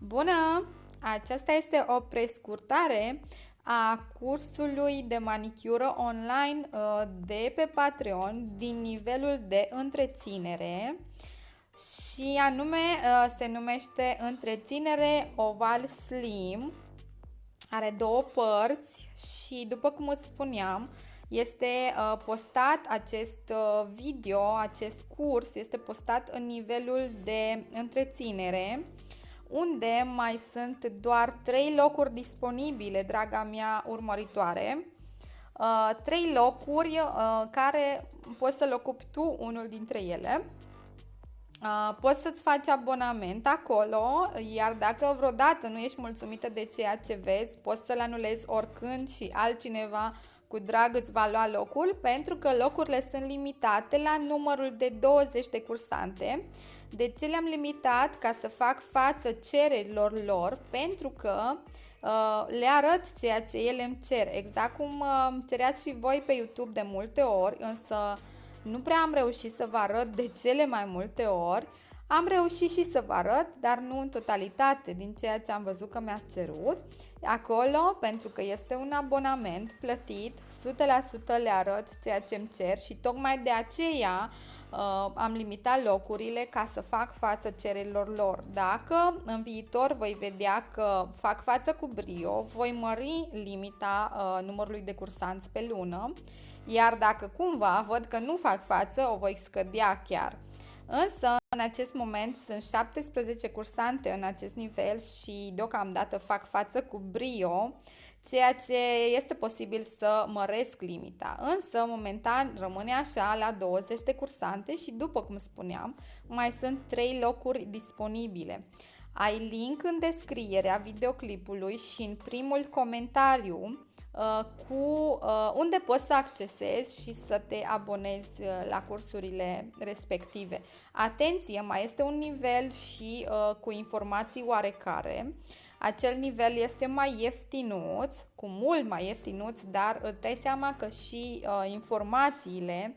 Bună! Aceasta este o prescurtare a cursului de manicură online uh, de pe Patreon din nivelul de întreținere și anume uh, se numește întreținere oval slim. Are două părți și după cum îți spuneam, este uh, postat acest video, acest curs este postat în nivelul de întreținere unde mai sunt doar 3 locuri disponibile, draga mea urmăritoare. Uh, 3 locuri uh, care poți să-l ocupi tu unul dintre ele. Uh, poți să-ți faci abonament acolo, iar dacă vreodată nu ești mulțumită de ceea ce vezi, poți să-l anulezi oricând și altcineva cu drag îți va lua locul pentru că locurile sunt limitate la numărul de 20 de cursante. De ce le-am limitat? Ca să fac față cererilor lor pentru că uh, le arăt ceea ce ele îmi cer. Exact cum uh, cereați și voi pe YouTube de multe ori, însă nu prea am reușit să vă arăt de cele mai multe ori. Am reușit și să vă arăt, dar nu în totalitate din ceea ce am văzut că mi-ați cerut. Acolo, pentru că este un abonament plătit, 100% le arăt ceea ce îmi cer și tocmai de aceea uh, am limitat locurile ca să fac față cererilor lor. Dacă în viitor voi vedea că fac față cu brio, voi mări limita uh, numărului de cursanți pe lună, iar dacă cumva văd că nu fac față, o voi scădea chiar. Însă, în acest moment sunt 17 cursante în acest nivel și deocamdată fac față cu brio, ceea ce este posibil să măresc limita. Însă, momentan, rămâne așa la 20 de cursante și, după cum spuneam, mai sunt 3 locuri disponibile. Ai link în descrierea videoclipului și în primul comentariu Uh, cu uh, unde poți să accesezi și să te abonezi uh, la cursurile respective. Atenție, mai este un nivel și cu informații oarecare. Acel nivel este mai ieftinuț, cu mult mai ieftinuț, dar îți dai seama că și informațiile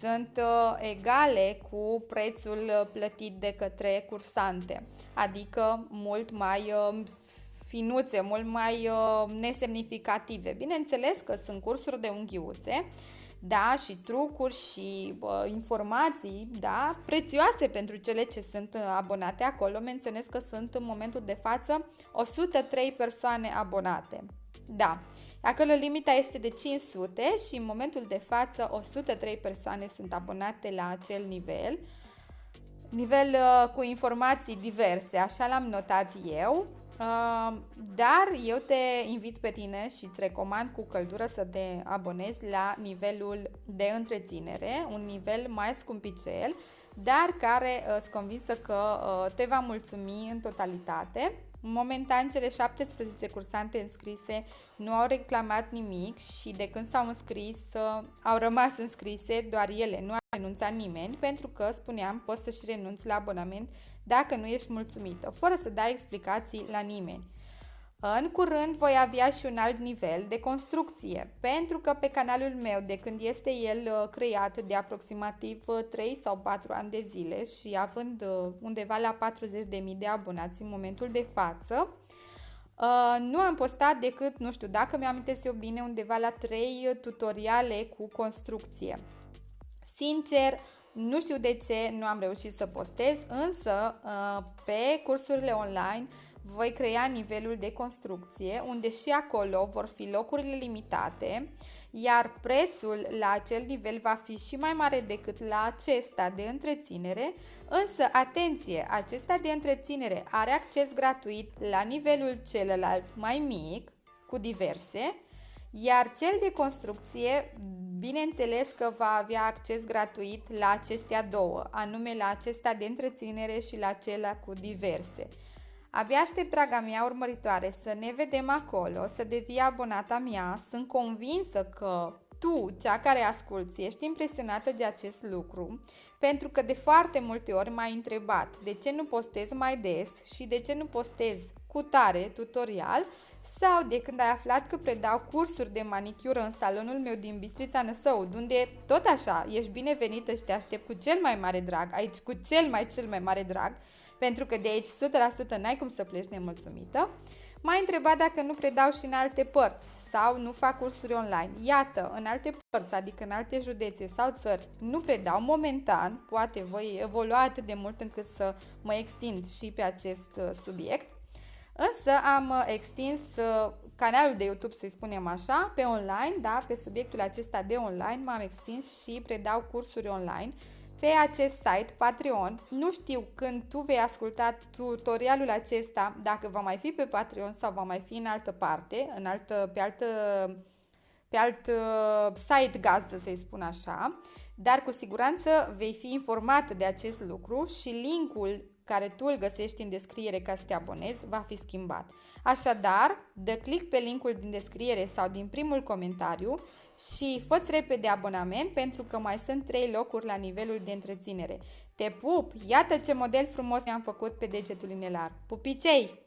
sunt egale cu prețul plătit de către cursante, adică mult mai finuțe, mult mai uh, nesemnificative. Bineînțeles că sunt cursuri de unghiuțe, da, și trucuri și uh, informații, da, prețioase pentru cele ce sunt uh, abonate acolo. Menționez că sunt în momentul de față 103 persoane abonate. Da, acolo limita este de 500 și în momentul de față 103 persoane sunt abonate la acel nivel. Nivel uh, cu informații diverse, așa l-am notat eu. Uh, dar eu te invit pe tine și îți recomand cu căldură să te abonezi la nivelul de întreținere, un nivel mai scumpicel, dar care uh, îți convinsă că uh, te va mulțumi în totalitate. Momentan, cele 17 cursante înscrise nu au reclamat nimic și de când s-au înscris, au rămas înscrise doar ele, nu a renunțat nimeni, pentru că, spuneam, poți să-și renunți la abonament dacă nu ești mulțumită, fără să dai explicații la nimeni. În curând voi avea și un alt nivel de construcție, pentru că pe canalul meu, de când este el uh, creat de aproximativ 3 uh, sau 4 ani de zile și având uh, undeva la 40.000 de abonați în momentul de față, nu am postat decât, nu știu, dacă mi-am eu bine, undeva la 3 tutoriale cu construcție. Sincer, nu știu de ce nu am reușit să postez, însă uh, pe cursurile online voi crea nivelul de construcție, unde și acolo vor fi locurile limitate, iar prețul la acel nivel va fi și mai mare decât la acesta de întreținere, însă atenție, acesta de întreținere are acces gratuit la nivelul celălalt mai mic, cu diverse, iar cel de construcție Bineînțeles că va avea acces gratuit la acestea două, anume la acesta de întreținere și la cela cu diverse. Abia aștept, draga mea urmăritoare, să ne vedem acolo, să devii abonata mea. Sunt convinsă că tu, cea care asculți, ești impresionată de acest lucru, pentru că de foarte multe ori m-ai întrebat de ce nu postez mai des și de ce nu postez cu tare tutorial sau de când ai aflat că predau cursuri de manicură în salonul meu din Bistrița Năsăud, unde tot așa ești binevenită și te aștept cu cel mai mare drag, aici cu cel mai cel mai mare drag, pentru că de aici 100% n-ai cum să pleci nemulțumită. M-ai întrebat dacă nu predau și în alte părți sau nu fac cursuri online. Iată, în alte părți, adică în alte județe sau țări, nu predau momentan, poate voi evolua atât de mult încât să mă extind și pe acest uh, subiect. Însă am uh, extins uh, canalul de YouTube, să-i spunem așa, pe online, da, pe subiectul acesta de online m-am extins și predau cursuri online pe acest site, Patreon. Nu știu când tu vei asculta tutorialul acesta, dacă va mai fi pe Patreon sau va mai fi în altă parte, în altă, pe altă pe alt uh, site gazdă, să-i spun așa, dar cu siguranță vei fi informat de acest lucru și linkul care tu îl găsești în descriere ca să te abonezi va fi schimbat. Așadar, dă click pe linkul din descriere sau din primul comentariu și fă repede abonament pentru că mai sunt 3 locuri la nivelul de întreținere. Te pup! Iată ce model frumos mi-am făcut pe degetul inelar. Pupicei!